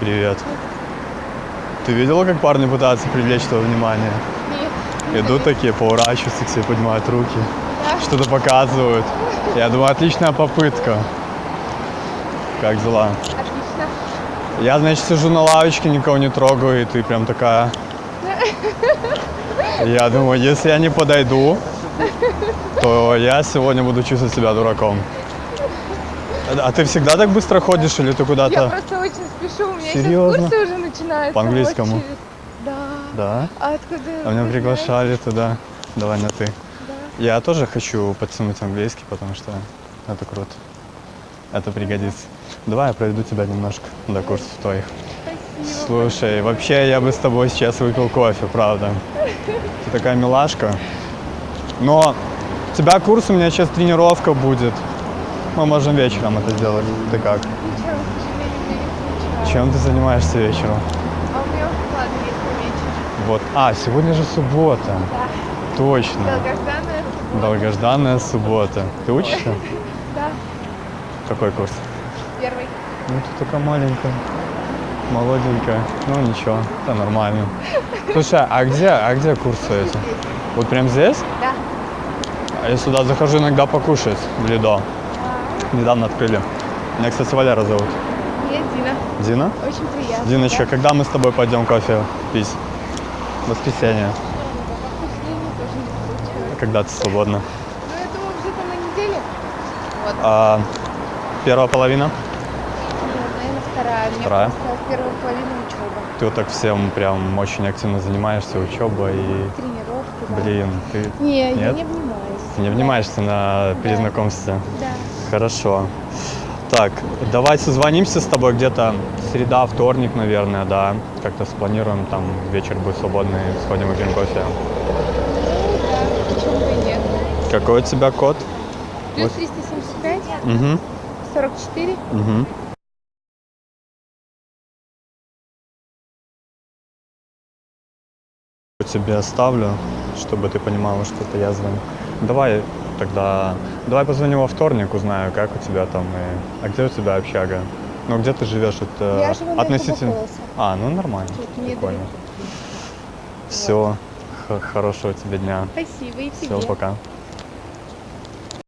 Привет. Ты видела, как парни пытаются привлечь твое внимание? Нет. Идут такие, поворачиваются к тебе, поднимают руки, Да. что-то показывают. Я думаю, отличная попытка. Как дела? Отлично. Я, значит, сижу на лавочке, никого не трогаю, и ты прям такая... Я думаю, если я не подойду, то я сегодня буду чувствовать себя дураком. А ты всегда так быстро ходишь или ты Я куда-то? просто очень спешу. У меня Серьезно? сейчас курсы уже начинаются. По-английскому? вот через- Да. Да? А откуда? А меня приглашали туда. Давай на ты. Да. Я тоже хочу подтянуть английский, потому что это круто. Это пригодится. Давай я проведу тебя немножко до курсов твоих. Спасибо. Слушай, вообще я бы с тобой сейчас выпил кофе, правда. Ты такая милашка. Но у тебя курс, у меня сейчас тренировка будет. Мы можем вечером это сделать. Ты как? Ничего, к сожалению, мне не получилось. Чем ты занимаешься вечером? А у меня планы есть вечер. Вот. А, сегодня же суббота. Да. Точно. Долгожданная суббота. Долгожданная суббота. Ты учишься? Да. Какой курс? Первый. Ну, ты такая маленькая, молоденькая. Ну, ничего, это нормально. Слушай, а где, а где курсы эти? Вот прям здесь? Да. А я сюда захожу иногда покушать в Лидо. Недавно открыли. Меня, кстати, Валера зовут. Я Дина. Дина? Очень приятно. Диночка, да. когда мы с тобой пойдем кофе пить? В воскресенье. Когда ты свободна? Ну, я думаю, где-то на неделе. Вот. А, первая половина? Нет, наверное, вторая. Вторая? первая половина учеба. Ты вот так всем прям очень активно занимаешься, учеба и... Тренировки, да. Блин, ты Не, я Нет? не обнимаюсь. не внимаешься на при Да. знакомстве? Да. Хорошо. Так, давай созвонимся с тобой где-то среда, вторник, наверное, да. Как-то спланируем, там вечер будет свободный, сходим выпьем кофе. Да. Какой у тебя код? Плюс Вот. 375, Угу, 44. угу. Тебе оставлю, чтобы ты понимала, что это я звоню. Давай тогда, давай позвоню во вторник, узнаю, как у тебя там и... А где у тебя общага? Ну, где ты живешь? Это Я живу относительно... А, ну нормально, Тут прикольно. Все, хорошего тебе дня. Спасибо и тебе. Все, пока.